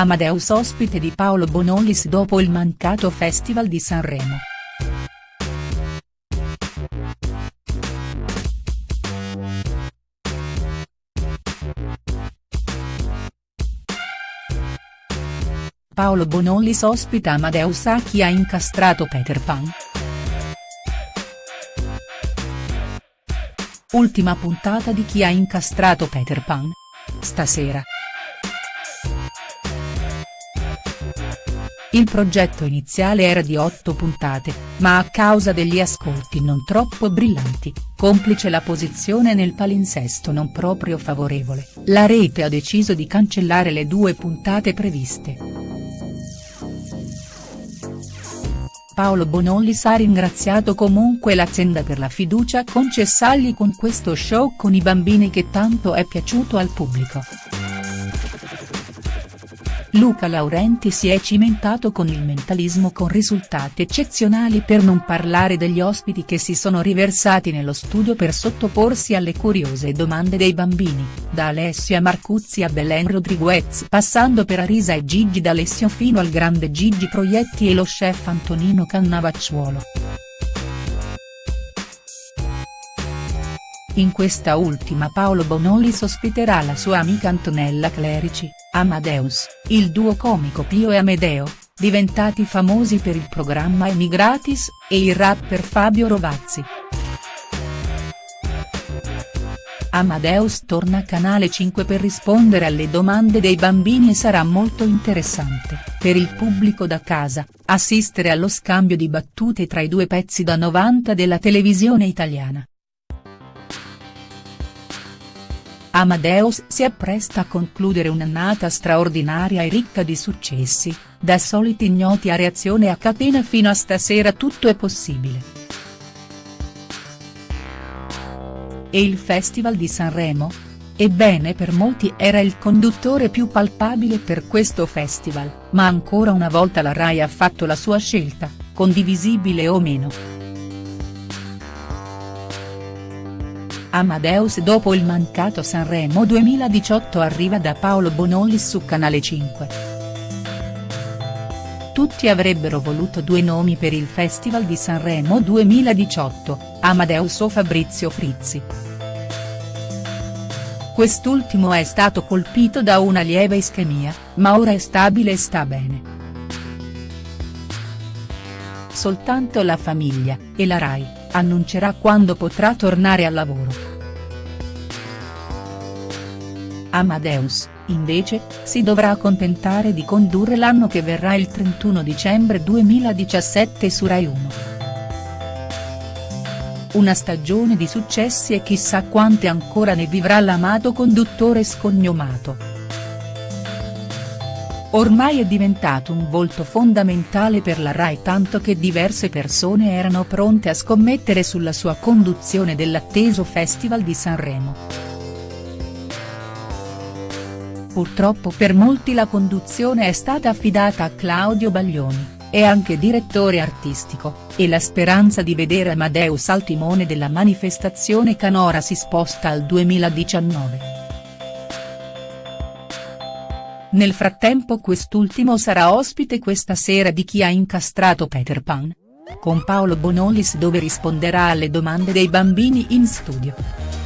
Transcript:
Amadeus ospite di Paolo Bonolis dopo il mancato Festival di Sanremo. Paolo Bonolis ospita Amadeus a chi ha incastrato Peter Pan?. Ultima puntata di Chi ha incastrato Peter Pan? Stasera. Il progetto iniziale era di otto puntate, ma a causa degli ascolti non troppo brillanti, complice la posizione nel palinsesto non proprio favorevole, la rete ha deciso di cancellare le due puntate previste. Paolo Bonolis ha ringraziato comunque l'azienda per la fiducia concessagli con questo show con i bambini che tanto è piaciuto al pubblico. Luca Laurenti si è cimentato con il mentalismo con risultati eccezionali per non parlare degli ospiti che si sono riversati nello studio per sottoporsi alle curiose domande dei bambini, da Alessia Marcuzzi a Belen Rodriguez passando per Arisa e Gigi D'Alessio fino al grande Gigi Proietti e lo chef Antonino Cannavacciuolo. In questa ultima Paolo Bonolis ospiterà la sua amica Antonella Clerici, Amadeus, il duo comico Pio e Amedeo, diventati famosi per il programma Emigratis, e il rapper Fabio Rovazzi. Amadeus torna a Canale 5 per rispondere alle domande dei bambini e sarà molto interessante, per il pubblico da casa, assistere allo scambio di battute tra i due pezzi da 90 della televisione italiana. Amadeus si appresta a concludere un'annata straordinaria e ricca di successi, da soliti ignoti a reazione a catena fino a stasera tutto è possibile. E il Festival di Sanremo? Ebbene per molti era il conduttore più palpabile per questo festival, ma ancora una volta la RAI ha fatto la sua scelta, condivisibile o meno. Amadeus dopo il mancato Sanremo 2018 arriva da Paolo Bonolis su Canale 5. Tutti avrebbero voluto due nomi per il Festival di Sanremo 2018, Amadeus o Fabrizio Frizzi. Quest'ultimo è stato colpito da una lieve ischemia, ma ora è stabile e sta bene. Soltanto la famiglia, e la RAI annuncerà quando potrà tornare al lavoro. Amadeus, invece, si dovrà accontentare di condurre l'anno che verrà il 31 dicembre 2017 su Rai 1. Una stagione di successi e chissà quante ancora ne vivrà l'amato conduttore scognomato. Ormai è diventato un volto fondamentale per la RAI tanto che diverse persone erano pronte a scommettere sulla sua conduzione dell'atteso Festival di Sanremo. Purtroppo per molti la conduzione è stata affidata a Claudio Baglioni, è anche direttore artistico, e la speranza di vedere Amadeus al timone della manifestazione canora si sposta al 2019. Nel frattempo quest'ultimo sarà ospite questa sera di Chi ha incastrato Peter Pan? Con Paolo Bonolis dove risponderà alle domande dei bambini in studio.